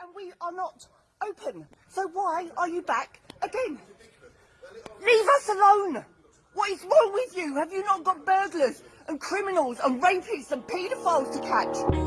and we are not open. So why are you back again? Leave us alone! What is wrong with you? Have you not got burglars and criminals and rapists and paedophiles to catch?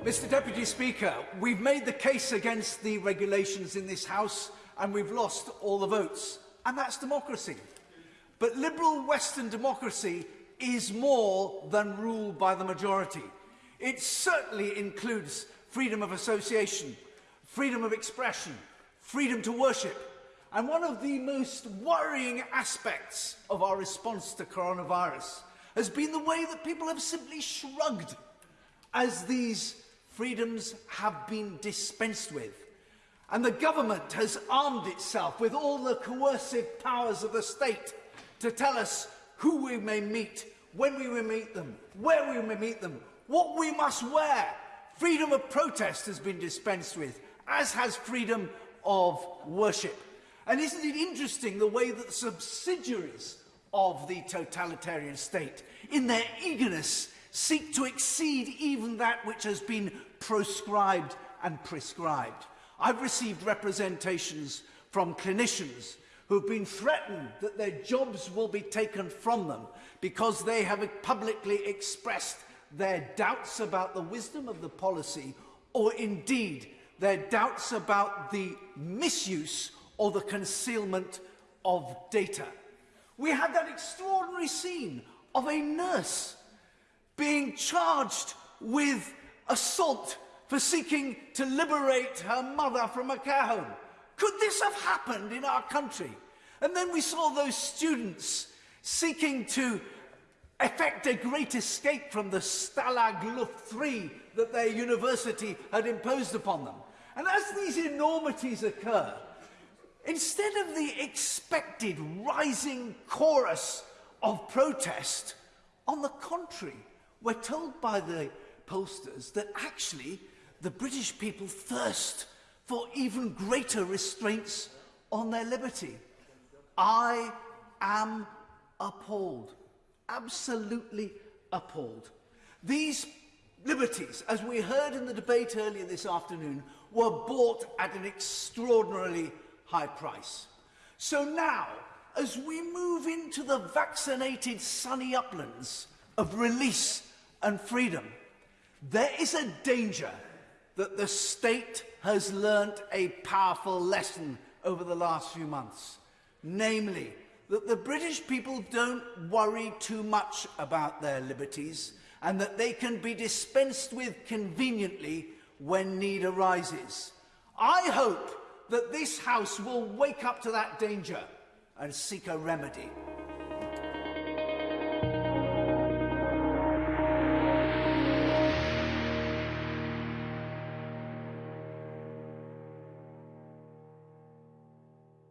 Mr Deputy Speaker, we've made the case against the regulations in this House and we've lost all the votes. And that's democracy. But liberal Western democracy is more than rule by the majority. It certainly includes freedom of association, freedom of expression, freedom to worship. And one of the most worrying aspects of our response to coronavirus has been the way that people have simply shrugged as these freedoms have been dispensed with. And the government has armed itself with all the coercive powers of the state to tell us who we may meet, when we may meet them, where we may meet them, what we must wear. Freedom of protest has been dispensed with, as has freedom of worship. And isn't it interesting the way that subsidiaries of the totalitarian state, in their eagerness seek to exceed even that which has been proscribed and prescribed. I've received representations from clinicians who've been threatened that their jobs will be taken from them because they have publicly expressed their doubts about the wisdom of the policy or indeed their doubts about the misuse or the concealment of data. We had that extraordinary scene of a nurse being charged with assault for seeking to liberate her mother from a care home. Could this have happened in our country? And then we saw those students seeking to effect a great escape from the Stalag Luft 3 that their university had imposed upon them. And as these enormities occur, instead of the expected rising chorus of protest, on the contrary, We're told by the pollsters that actually the British people thirst for even greater restraints on their liberty. I am appalled, absolutely appalled. These liberties, as we heard in the debate earlier this afternoon, were bought at an extraordinarily high price. So now, as we move into the vaccinated sunny uplands of release and freedom. There is a danger that the state has learnt a powerful lesson over the last few months, namely that the British people don't worry too much about their liberties and that they can be dispensed with conveniently when need arises. I hope that this House will wake up to that danger and seek a remedy.